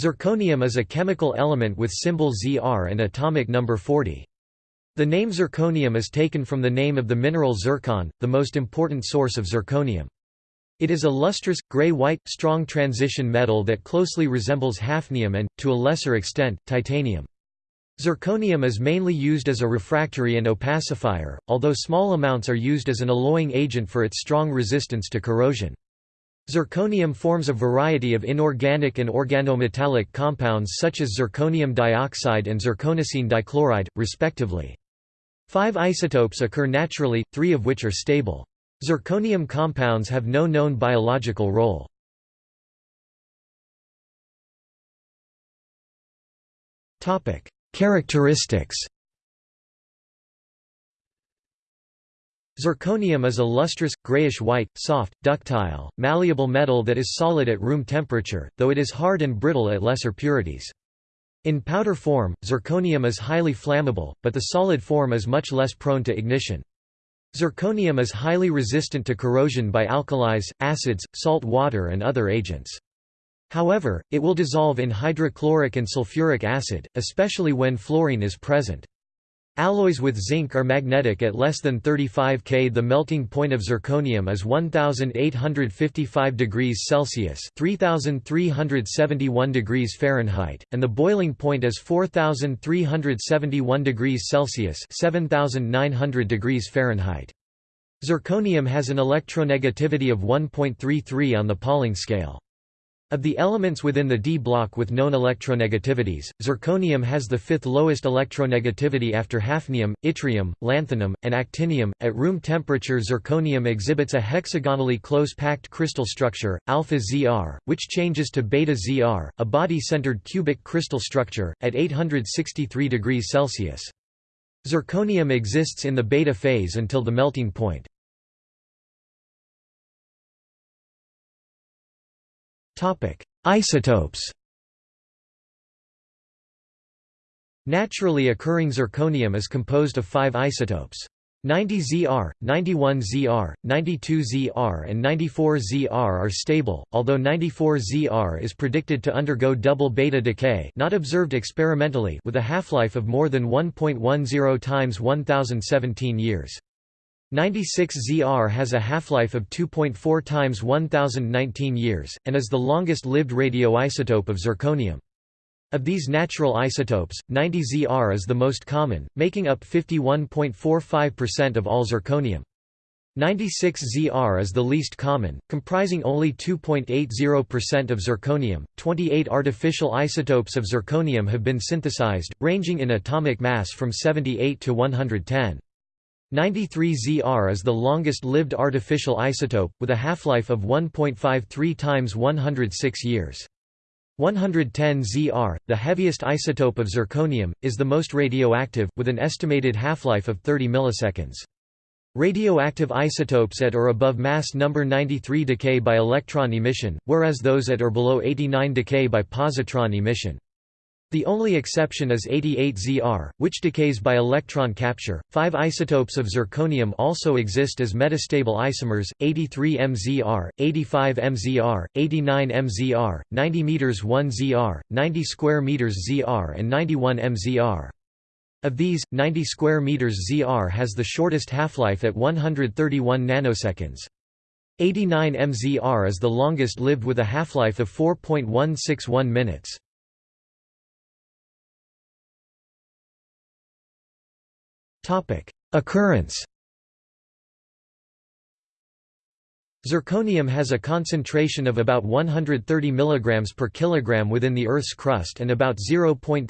Zirconium is a chemical element with symbol Zr and atomic number 40. The name zirconium is taken from the name of the mineral zircon, the most important source of zirconium. It is a lustrous, gray-white, strong transition metal that closely resembles hafnium and, to a lesser extent, titanium. Zirconium is mainly used as a refractory and opacifier, although small amounts are used as an alloying agent for its strong resistance to corrosion. Zirconium forms a variety of inorganic and organometallic compounds such as zirconium dioxide and zirconocene dichloride, respectively. Five isotopes occur naturally, three of which are stable. Zirconium compounds have no known biological role. Characteristics Zirconium is a lustrous, grayish-white, soft, ductile, malleable metal that is solid at room temperature, though it is hard and brittle at lesser purities. In powder form, zirconium is highly flammable, but the solid form is much less prone to ignition. Zirconium is highly resistant to corrosion by alkalis, acids, salt water and other agents. However, it will dissolve in hydrochloric and sulfuric acid, especially when fluorine is present. Alloys with zinc are magnetic at less than 35 K. The melting point of zirconium is 1855 degrees Celsius (3371 degrees Fahrenheit), and the boiling point is 4371 degrees Celsius (7900 degrees Fahrenheit). Zirconium has an electronegativity of 1.33 on the Pauling scale. Of the elements within the d block with known electronegativities, zirconium has the fifth lowest electronegativity after hafnium, yttrium, lanthanum, and actinium. At room temperature, zirconium exhibits a hexagonally close-packed crystal structure, alpha Zr, which changes to beta Zr, a body-centered cubic crystal structure, at 863 degrees Celsius. Zirconium exists in the beta phase until the melting point. Isotopes Naturally occurring zirconium is composed of five isotopes. 90 Zr, 91 Zr, 92 Zr and 94 Zr are stable, although 94 Zr is predicted to undergo double beta decay not observed experimentally with a half-life of more than 1.10 times 1017 years. 96ZR has a half-life of 2.4 times 1019 years, and is the longest-lived radioisotope of zirconium. Of these natural isotopes, 90ZR is the most common, making up 51.45% of all zirconium. 96ZR is the least common, comprising only 2.80% of zirconium. 28 artificial isotopes of zirconium have been synthesized, ranging in atomic mass from 78 to 110. 93Zr is the longest-lived artificial isotope, with a half-life of 1.53 times 106 years. 110Zr, the heaviest isotope of zirconium, is the most radioactive, with an estimated half-life of 30 milliseconds. Radioactive isotopes at or above mass number 93 decay by electron emission, whereas those at or below 89 decay by positron emission. The only exception is 88Zr, which decays by electron capture. Five isotopes of zirconium also exist as metastable isomers: 83MZr, 85MZr, 89MZr, 90 meters 1Zr, 90 square meters Zr, and 91MZr. Of these, 90 square meters Zr has the shortest half-life at 131 nanoseconds. 89 MZr is the longest lived with a half-life of 4.161 minutes. Occurrence Zirconium has a concentration of about 130 mg per kilogram within the Earth's crust and about 0.026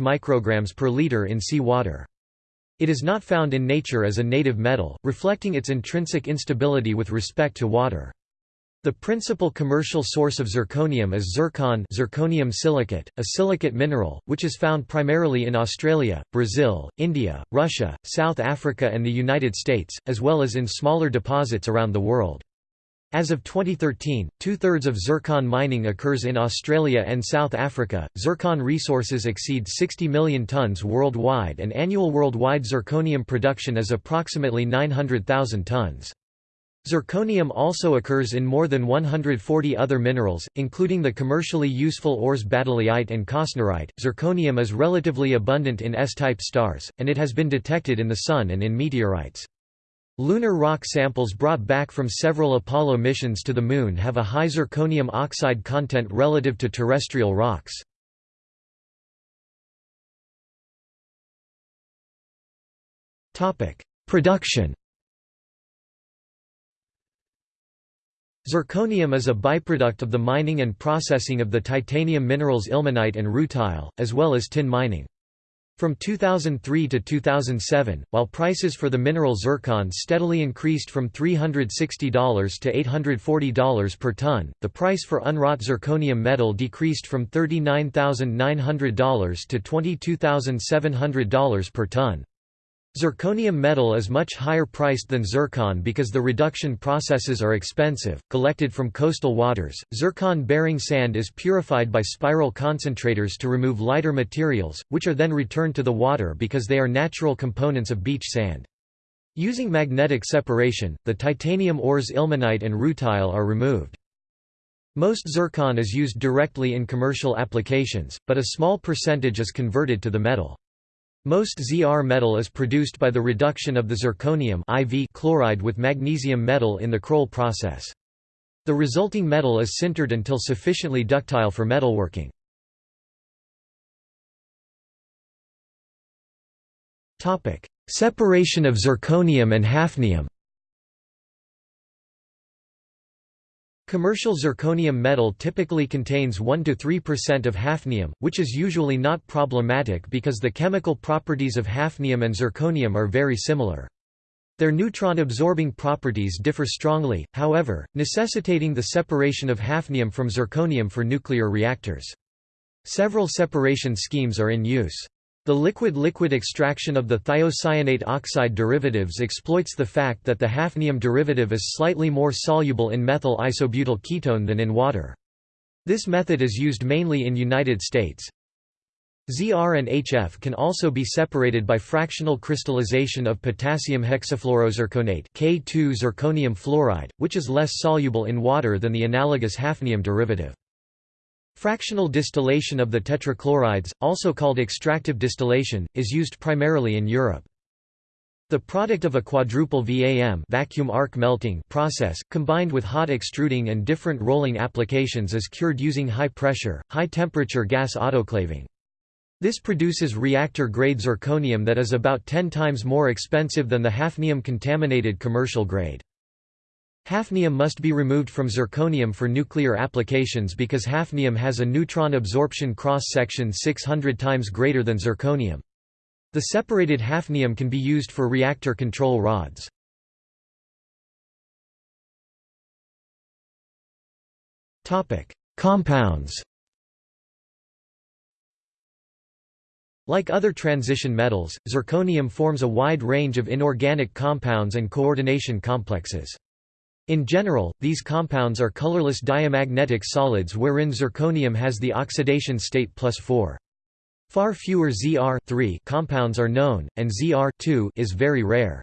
micrograms per liter in sea water. It is not found in nature as a native metal, reflecting its intrinsic instability with respect to water. The principal commercial source of zirconium is zircon zirconium silicate, a silicate mineral, which is found primarily in Australia, Brazil, India, Russia, South Africa and the United States, as well as in smaller deposits around the world. As of 2013, two-thirds of zircon mining occurs in Australia and South Africa. Zircon resources exceed 60 million tons worldwide and annual worldwide zirconium production is approximately 900,000 tons. Zirconium also occurs in more than 140 other minerals, including the commercially useful ores baddeleyite and kosnarite. Zirconium is relatively abundant in S-type stars, and it has been detected in the Sun and in meteorites. Lunar rock samples brought back from several Apollo missions to the Moon have a high zirconium oxide content relative to terrestrial rocks. Production Zirconium is a byproduct of the mining and processing of the titanium minerals ilmenite and rutile, as well as tin mining. From 2003 to 2007, while prices for the mineral zircon steadily increased from $360 to $840 per ton, the price for unwrought zirconium metal decreased from $39,900 to $22,700 per ton. Zirconium metal is much higher priced than zircon because the reduction processes are expensive. Collected from coastal waters, zircon bearing sand is purified by spiral concentrators to remove lighter materials, which are then returned to the water because they are natural components of beach sand. Using magnetic separation, the titanium ores ilmenite and rutile are removed. Most zircon is used directly in commercial applications, but a small percentage is converted to the metal. Most ZR metal is produced by the reduction of the zirconium IV chloride with magnesium metal in the Kroll process. The resulting metal is sintered until sufficiently ductile for metalworking. Separation of zirconium and hafnium Commercial zirconium metal typically contains 1–3% of hafnium, which is usually not problematic because the chemical properties of hafnium and zirconium are very similar. Their neutron-absorbing properties differ strongly, however, necessitating the separation of hafnium from zirconium for nuclear reactors. Several separation schemes are in use. The liquid-liquid extraction of the thiocyanate oxide derivatives exploits the fact that the hafnium derivative is slightly more soluble in methyl isobutyl ketone than in water. This method is used mainly in United States. ZR and HF can also be separated by fractional crystallization of potassium hexafluorozirconate K2 zirconium fluoride, which is less soluble in water than the analogous hafnium derivative. Fractional distillation of the tetrachlorides, also called extractive distillation, is used primarily in Europe. The product of a quadruple VAM vacuum arc melting process, combined with hot extruding and different rolling applications is cured using high-pressure, high-temperature gas autoclaving. This produces reactor-grade zirconium that is about 10 times more expensive than the hafnium-contaminated commercial grade. Hafnium must be removed from zirconium for nuclear applications because hafnium has a neutron absorption cross-section 600 times greater than zirconium. The separated hafnium can be used for reactor control rods. Compounds Like other transition metals, zirconium forms a wide range of inorganic compounds and coordination complexes. In general, these compounds are colorless diamagnetic solids wherein zirconium has the oxidation state plus 4. Far fewer Zr compounds are known, and Zr is very rare.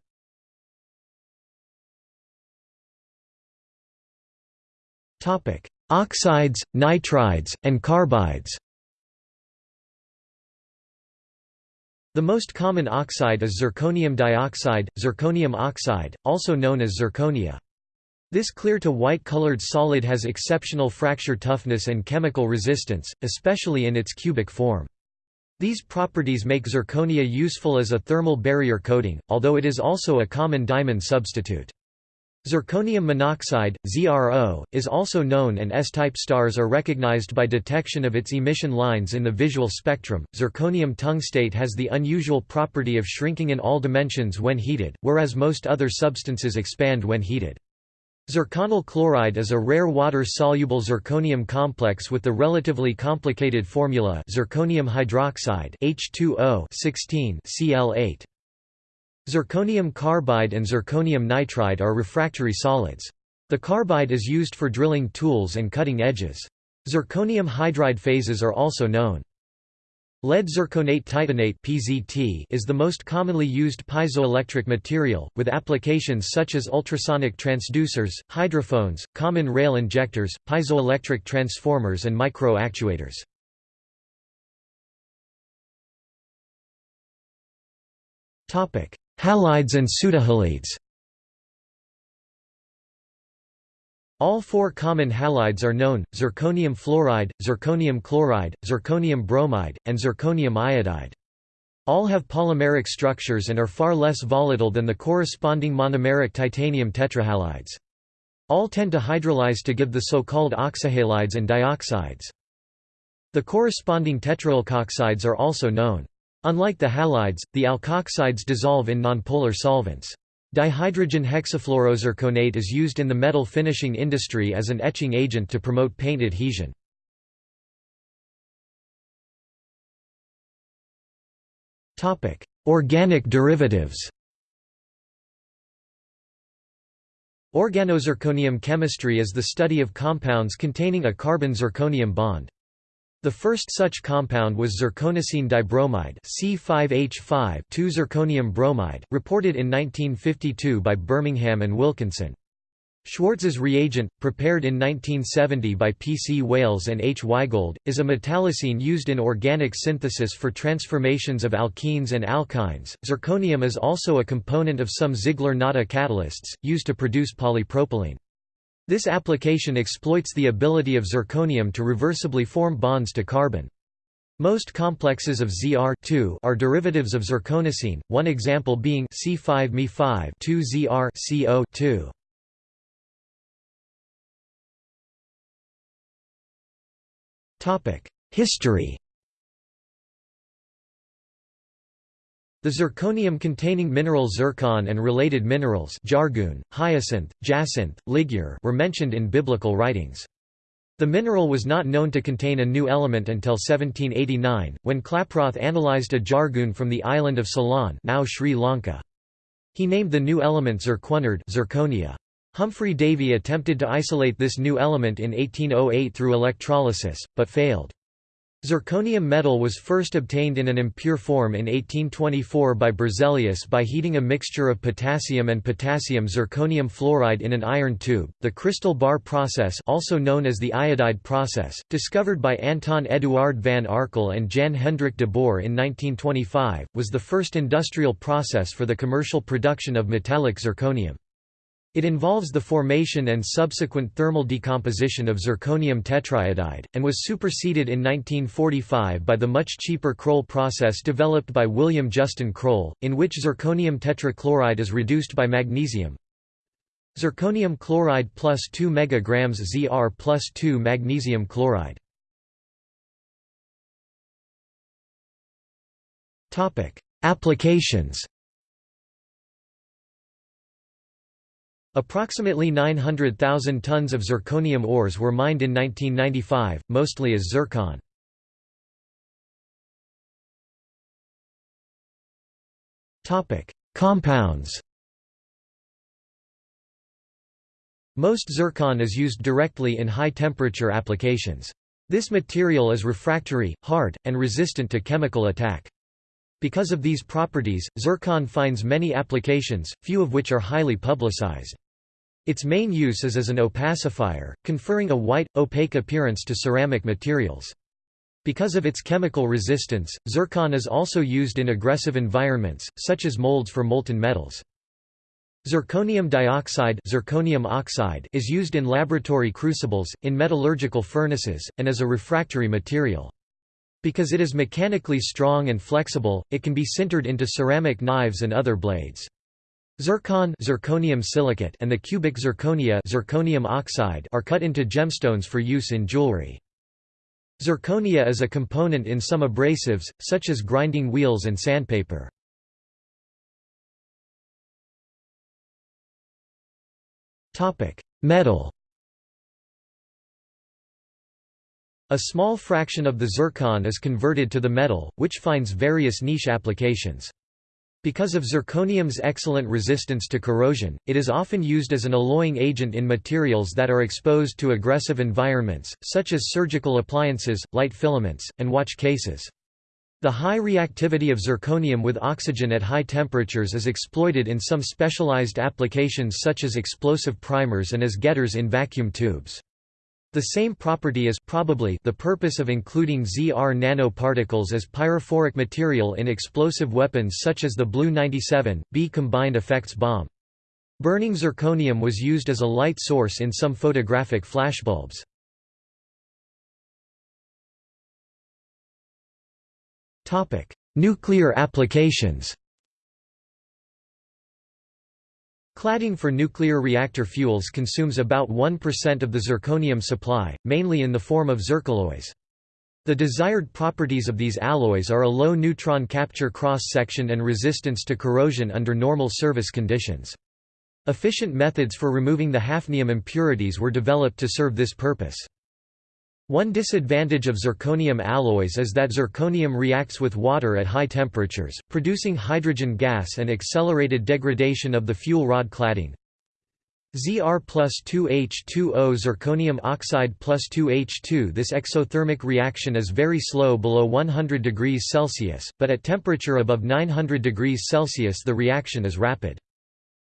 Oxides, nitrides, and carbides The most common oxide is zirconium dioxide, zirconium oxide, also known as zirconia. This clear to white colored solid has exceptional fracture toughness and chemical resistance, especially in its cubic form. These properties make zirconia useful as a thermal barrier coating, although it is also a common diamond substitute. Zirconium monoxide, ZRO, is also known and S-type stars are recognized by detection of its emission lines in the visual spectrum. Zirconium tungstate has the unusual property of shrinking in all dimensions when heated, whereas most other substances expand when heated. Zirconyl chloride is a rare water-soluble zirconium complex with the relatively complicated formula zirconium hydroxide H2O 16 Cl8. Zirconium carbide and zirconium nitride are refractory solids. The carbide is used for drilling tools and cutting edges. Zirconium hydride phases are also known. Lead zirconate titanate (PZT) is the most commonly used piezoelectric material, with applications such as ultrasonic transducers, hydrophones, common rail injectors, piezoelectric transformers and micro-actuators. Halides and pseudohalides All four common halides are known, zirconium fluoride, zirconium chloride, zirconium bromide, and zirconium iodide. All have polymeric structures and are far less volatile than the corresponding monomeric titanium tetrahalides. All tend to hydrolyze to give the so-called oxyhalides and dioxides. The corresponding tetraalkoxides are also known. Unlike the halides, the alkoxides dissolve in nonpolar solvents. Dihydrogen hexafluorozirconate is used in the metal finishing industry as an etching agent to promote paint adhesion. Organic derivatives Organozirconium chemistry is the study of compounds containing a carbon-zirconium bond. The first such compound was zirconocene dibromide C5H5 zirconium bromide, reported in 1952 by Birmingham and Wilkinson. Schwartz's reagent, prepared in 1970 by P. C. Wailes and H. Weigold, is a metallocene used in organic synthesis for transformations of alkenes and alkynes. Zirconium is also a component of some Ziegler-Natta catalysts, used to produce polypropylene. This application exploits the ability of zirconium to reversibly form bonds to carbon. Most complexes of Zr are derivatives of zirconocene, one example being C5Me5 2Zr CO2. History The zirconium-containing mineral zircon and related minerals jargoon, hyacinth, jacinth, ligure were mentioned in biblical writings. The mineral was not known to contain a new element until 1789, when Klaproth analyzed a jargoon from the island of Ceylon now Sri Lanka. He named the new element Zirkonerde zirconia. Humphrey Davy attempted to isolate this new element in 1808 through electrolysis, but failed. Zirconium metal was first obtained in an impure form in 1824 by Berzelius by heating a mixture of potassium and potassium zirconium fluoride in an iron tube. The crystal bar process, also known as the iodide process, discovered by Anton Eduard van Arkel and Jan Hendrik de Boer in 1925, was the first industrial process for the commercial production of metallic zirconium. It involves the formation and subsequent thermal decomposition of zirconium tetraiodide, and was superseded in 1945 by the much cheaper Kroll process developed by William Justin Kroll, in which zirconium tetrachloride is reduced by magnesium. Zirconium chloride plus 2 mg Zr plus 2 magnesium chloride. Applications Approximately 900,000 tons of zirconium ores were mined in 1995, mostly as zircon. Compounds Most zircon is used directly in high-temperature applications. This material is refractory, hard, and resistant to chemical attack. Because of these properties, zircon finds many applications, few of which are highly publicized. Its main use is as an opacifier, conferring a white, opaque appearance to ceramic materials. Because of its chemical resistance, zircon is also used in aggressive environments, such as molds for molten metals. Zirconium dioxide zirconium oxide is used in laboratory crucibles, in metallurgical furnaces, and as a refractory material. Because it is mechanically strong and flexible, it can be sintered into ceramic knives and other blades. Zircon zirconium silicate and the cubic zirconia zirconium oxide are cut into gemstones for use in jewelry. Zirconia is a component in some abrasives, such as grinding wheels and sandpaper. Metal A small fraction of the zircon is converted to the metal, which finds various niche applications. Because of zirconium's excellent resistance to corrosion, it is often used as an alloying agent in materials that are exposed to aggressive environments, such as surgical appliances, light filaments, and watch cases. The high reactivity of zirconium with oxygen at high temperatures is exploited in some specialized applications such as explosive primers and as getters in vacuum tubes. The same property is probably the purpose of including ZR nanoparticles as pyrophoric material in explosive weapons such as the Blue 97, B combined effects bomb. Burning zirconium was used as a light source in some photographic flashbulbs. Nuclear applications Cladding for nuclear reactor fuels consumes about 1% of the zirconium supply, mainly in the form of zircaloys. The desired properties of these alloys are a low neutron capture cross-section and resistance to corrosion under normal service conditions. Efficient methods for removing the hafnium impurities were developed to serve this purpose. One disadvantage of zirconium alloys is that zirconium reacts with water at high temperatures, producing hydrogen gas and accelerated degradation of the fuel rod cladding. Zr plus 2H2O zirconium oxide plus 2H2 This exothermic reaction is very slow below 100 degrees Celsius, but at temperature above 900 degrees Celsius the reaction is rapid.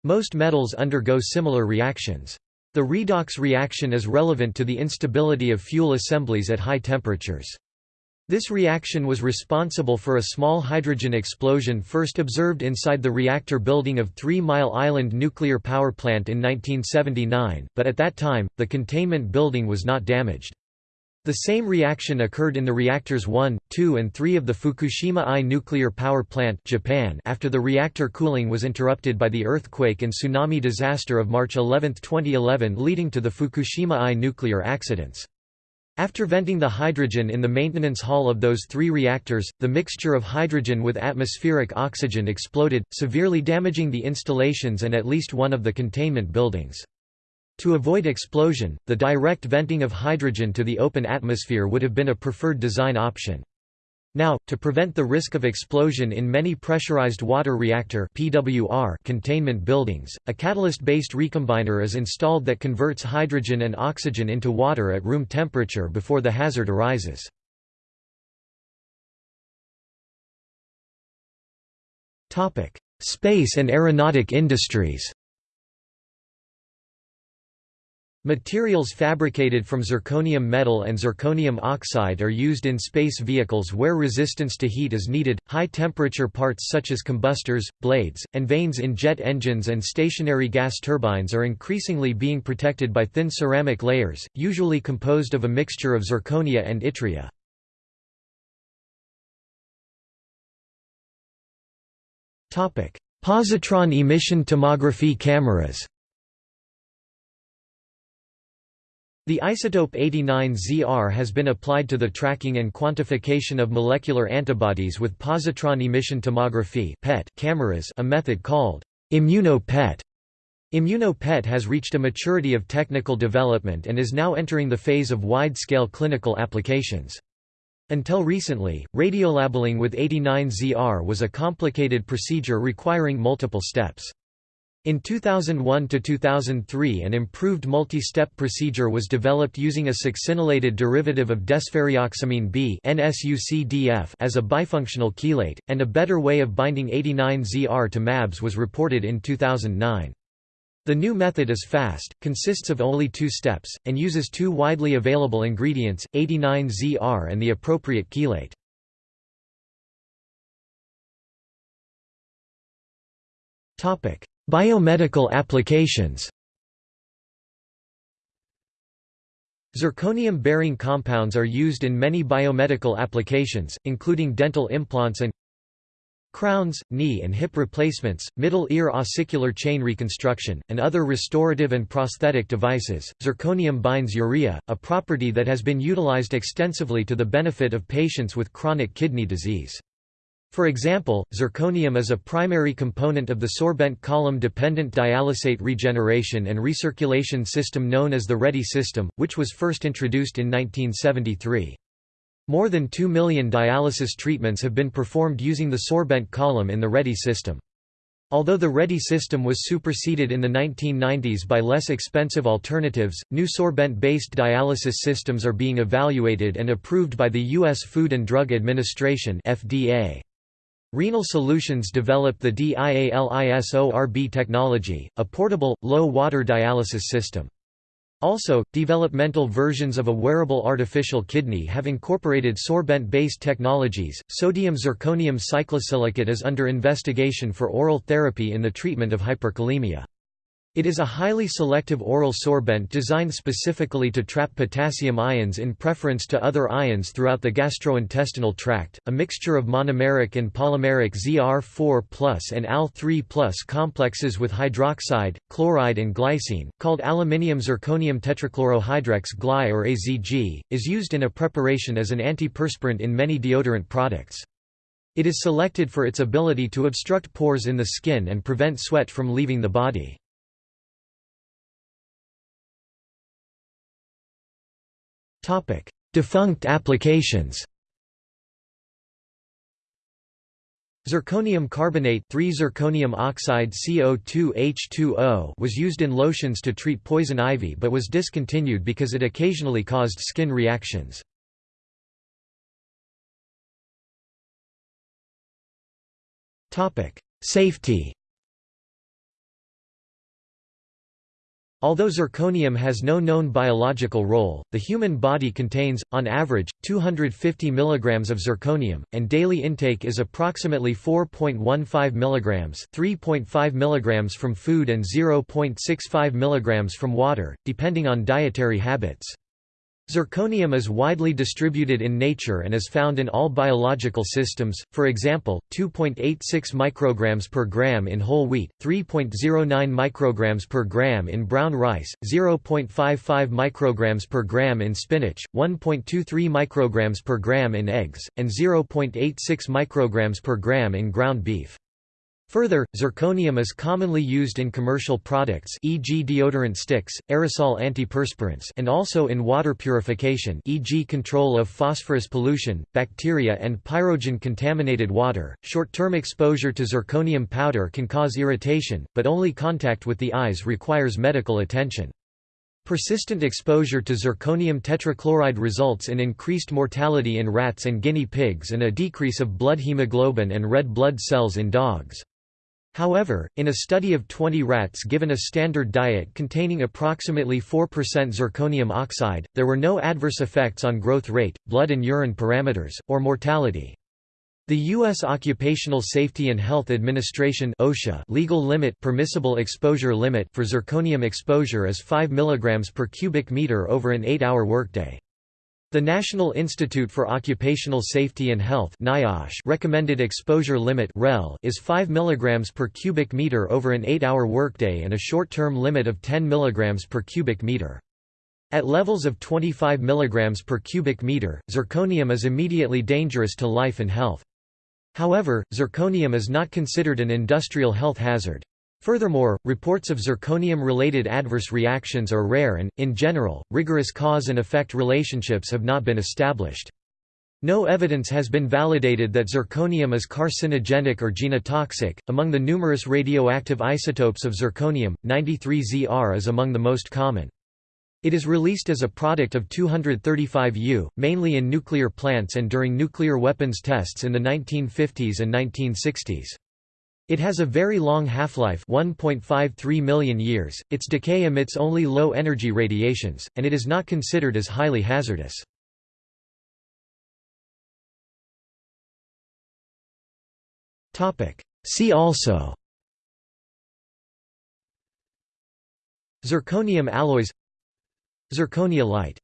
Most metals undergo similar reactions. The redox reaction is relevant to the instability of fuel assemblies at high temperatures. This reaction was responsible for a small hydrogen explosion first observed inside the reactor building of Three Mile Island Nuclear Power Plant in 1979, but at that time, the containment building was not damaged. The same reaction occurred in the reactors 1, 2 and 3 of the Fukushima I nuclear power plant Japan after the reactor cooling was interrupted by the earthquake and tsunami disaster of March 11, 2011 leading to the Fukushima I nuclear accidents. After venting the hydrogen in the maintenance hall of those three reactors, the mixture of hydrogen with atmospheric oxygen exploded, severely damaging the installations and at least one of the containment buildings. To avoid explosion, the direct venting of hydrogen to the open atmosphere would have been a preferred design option. Now, to prevent the risk of explosion in many pressurized water reactor (PWR) containment buildings, a catalyst-based recombiner is installed that converts hydrogen and oxygen into water at room temperature before the hazard arises. Space and aeronautic industries. Materials fabricated from zirconium metal and zirconium oxide are used in space vehicles where resistance to heat is needed. High temperature parts such as combustors, blades, and vanes in jet engines and stationary gas turbines are increasingly being protected by thin ceramic layers, usually composed of a mixture of zirconia and yttria. Positron emission tomography cameras The isotope 89ZR has been applied to the tracking and quantification of molecular antibodies with positron emission tomography (PET) cameras, a method called immuno-PET. Immuno-PET has reached a maturity of technical development and is now entering the phase of wide-scale clinical applications. Until recently, radiolabeling with 89ZR was a complicated procedure requiring multiple steps. In 2001–2003 an improved multi-step procedure was developed using a succinylated derivative of desferrioxamine B as a bifunctional chelate, and a better way of binding 89ZR to MABs was reported in 2009. The new method is fast, consists of only two steps, and uses two widely available ingredients, 89ZR and the appropriate chelate. Topic Biomedical applications Zirconium-bearing compounds are used in many biomedical applications, including dental implants and crowns, knee and hip replacements, middle ear ossicular chain reconstruction, and other restorative and prosthetic devices. Zirconium binds urea, a property that has been utilized extensively to the benefit of patients with chronic kidney disease. For example, zirconium is a primary component of the sorbent column-dependent dialysate regeneration and recirculation system known as the REDI system, which was first introduced in 1973. More than 2 million dialysis treatments have been performed using the sorbent column in the REDI system. Although the REDI system was superseded in the 1990s by less expensive alternatives, new sorbent-based dialysis systems are being evaluated and approved by the U.S. Food and Drug Administration FDA. Renal Solutions developed the DIALISORB technology, a portable, low-water dialysis system. Also, developmental versions of a wearable artificial kidney have incorporated sorbent-based technologies. Sodium zirconium cyclosilicate is under investigation for oral therapy in the treatment of hyperkalemia. It is a highly selective oral sorbent designed specifically to trap potassium ions in preference to other ions throughout the gastrointestinal tract. A mixture of monomeric and polymeric ZR4+ and Al3+ complexes with hydroxide, chloride, and glycine, called aluminium zirconium tetrachlorohydrex gly or AZG, is used in a preparation as an antiperspirant in many deodorant products. It is selected for its ability to obstruct pores in the skin and prevent sweat from leaving the body. Topic: Defunct applications. Zirconium carbonate 3 zirconium oxide CO2H2O was used in lotions to treat poison ivy but was discontinued because it occasionally caused skin reactions. Safety Although zirconium has no known biological role, the human body contains, on average, 250 mg of zirconium, and daily intake is approximately 4.15 mg 3.5 mg from food and 0.65 mg from water, depending on dietary habits. Zirconium is widely distributed in nature and is found in all biological systems, for example, 2.86 micrograms per gram in whole wheat, 3.09 micrograms per gram in brown rice, 0.55 micrograms per gram in spinach, 1.23 micrograms per gram in eggs, and 0.86 micrograms per gram in ground beef. Further, zirconium is commonly used in commercial products e.g. deodorant sticks, aerosol antiperspirants and also in water purification e.g. control of phosphorus pollution, bacteria and pyrogen-contaminated water. Short-term exposure to zirconium powder can cause irritation, but only contact with the eyes requires medical attention. Persistent exposure to zirconium tetrachloride results in increased mortality in rats and guinea pigs and a decrease of blood hemoglobin and red blood cells in dogs. However, in a study of 20 rats given a standard diet containing approximately 4% zirconium oxide, there were no adverse effects on growth rate, blood and urine parameters, or mortality. The U.S. Occupational Safety and Health Administration OSHA legal limit permissible exposure limit for zirconium exposure is 5 mg per cubic meter over an 8-hour workday. The National Institute for Occupational Safety and Health NIOSH recommended exposure limit is 5 mg per cubic meter over an 8-hour workday and a short-term limit of 10 mg per cubic meter. At levels of 25 mg per cubic meter, zirconium is immediately dangerous to life and health. However, zirconium is not considered an industrial health hazard. Furthermore, reports of zirconium-related adverse reactions are rare and, in general, rigorous cause and effect relationships have not been established. No evidence has been validated that zirconium is carcinogenic or genotoxic. Among the numerous radioactive isotopes of zirconium, 93Zr is among the most common. It is released as a product of 235U, mainly in nuclear plants and during nuclear weapons tests in the 1950s and 1960s. It has a very long half-life 1.53 million years, its decay emits only low-energy radiations, and it is not considered as highly hazardous. See also. Zirconium alloys. Zirconia light